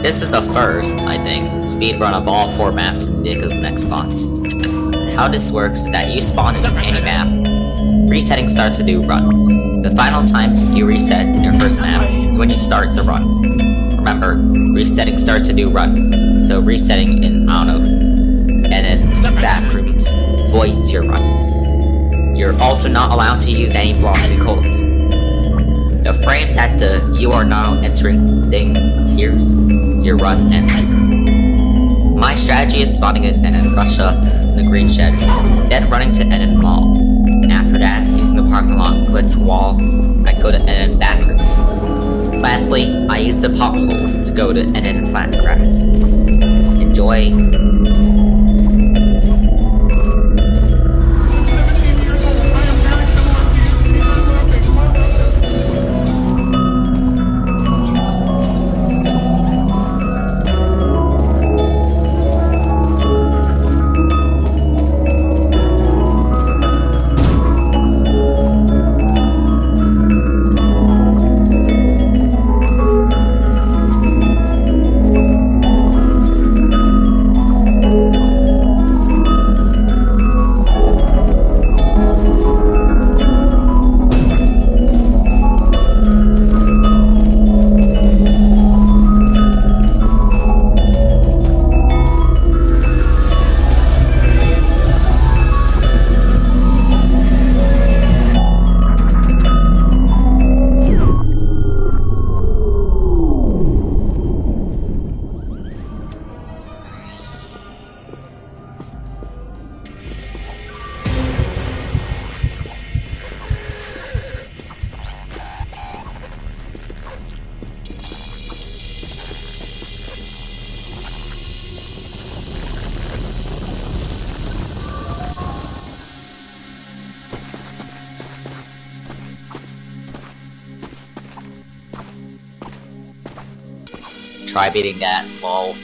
This is the first, I think, speedrun of all four maps in Dika's Nextbots. How this works is that you spawn in any map, resetting starts a new run. The final time you reset in your first map is when you start the run. Remember, resetting starts a new run, so resetting in, I don't know, and then back rooms voids your run. You're also not allowed to use any blocks and colas. The frame that the you are now entering thing appears, your run ends. My strategy is spotting it and then Russia in the green shed, then running to Eden Mall. After that, using the parking lot glitch wall, I go to Eden Backrooms. Lastly, I use the potholes to go to Eden Flat Grass. Enjoy! Try beating that, lol.